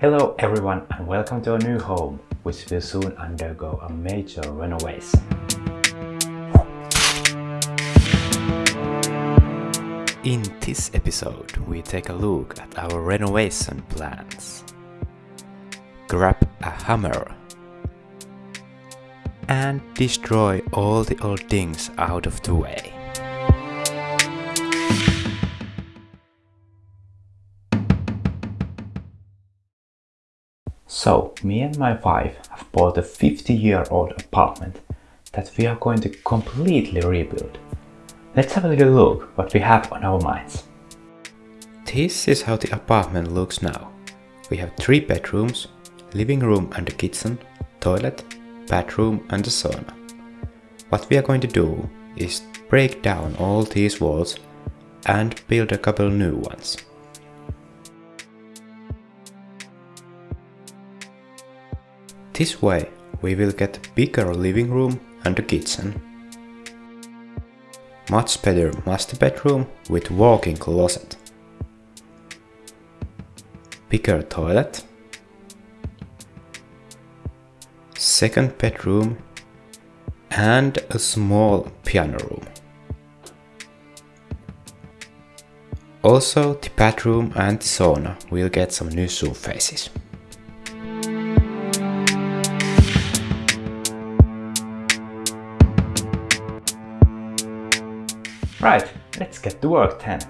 Hello everyone and welcome to a new home, which will soon undergo a major renovation. In this episode, we take a look at our renovation plans. Grab a hammer and destroy all the old things out of the way. So, me and my wife have bought a 50 year old apartment that we are going to completely rebuild. Let's have a little look what we have on our minds. This is how the apartment looks now. We have three bedrooms, living room and a kitchen, toilet, bathroom and a sauna. What we are going to do is break down all these walls and build a couple new ones. This way we will get bigger living room and a kitchen. Much better master bedroom with walk-in closet. Bigger toilet. Second bedroom and a small piano room. Also the bathroom and the sauna will get some new surfaces. Right, let's get to work then.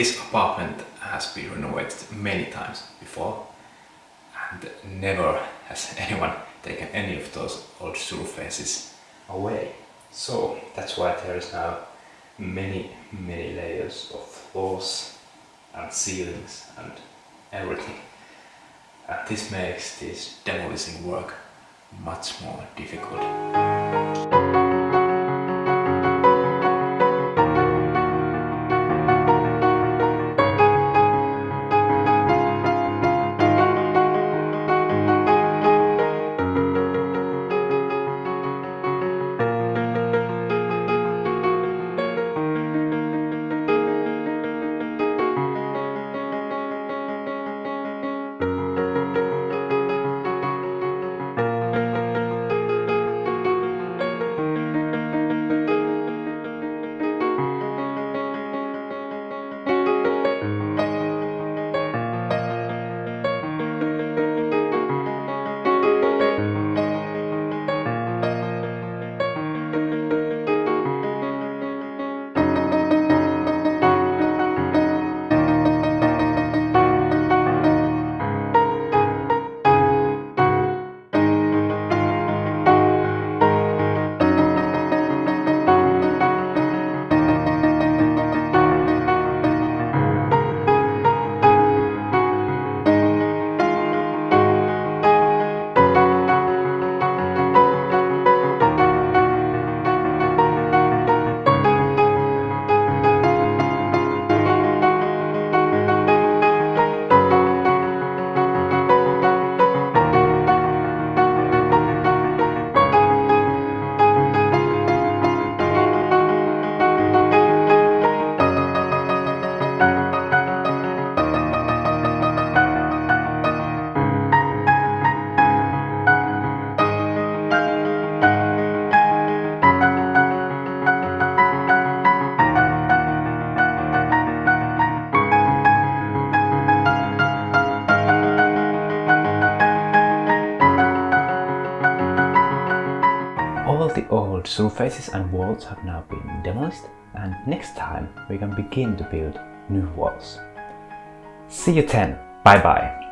This apartment has been renovated many times before and never has anyone taken any of those old surfaces away. So that's why there is now many many layers of floors and ceilings and everything. And this makes this demolishing work much more difficult. Surfaces and walls have now been demolished and next time we can begin to build new walls. See you then, bye bye!